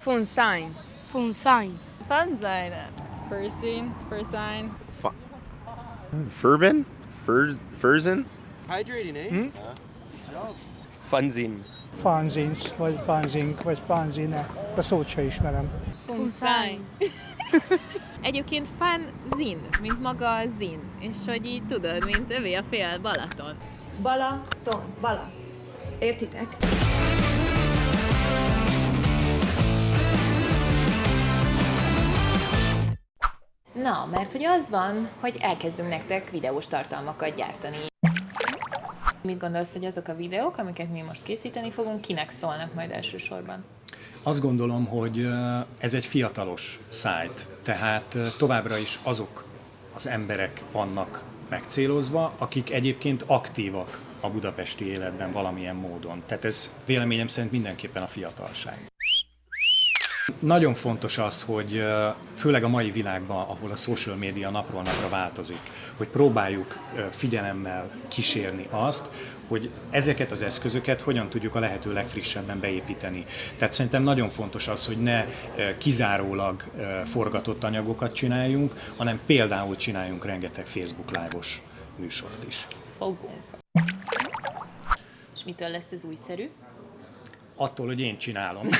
Funsign. Funsign. Fanzine. Fursine. Fursine. Furbin? Fur Furzin? Hydrating, eh? Funzine. fanzines, vagy fanzink, vagy fanzine. A szót se ismerem. Funsign. Egyébként fan zin, mint maga a zin. És hogy így tudod, mint övé a fél Balaton. Balaton, bala. Értitek? Na, mert hogy az van, hogy elkezdünk nektek videós tartalmakat gyártani. Mit gondolsz, hogy azok a videók, amiket mi most készíteni fogunk, kinek szólnak majd elsősorban? Azt gondolom, hogy ez egy fiatalos szájt, tehát továbbra is azok az emberek vannak megcélozva, akik egyébként aktívak a budapesti életben valamilyen módon. Tehát ez véleményem szerint mindenképpen a fiatalság. Nagyon fontos az, hogy főleg a mai világban, ahol a social media napról napra változik, hogy próbáljuk figyelemmel kísérni azt, hogy ezeket az eszközöket hogyan tudjuk a lehető legfrissebben beépíteni. Tehát szerintem nagyon fontos az, hogy ne kizárólag forgatott anyagokat csináljunk, hanem például csináljunk rengeteg Facebook live-os műsort is. Fogunk. És mitől lesz ez újszerű? Attól, hogy én csinálom.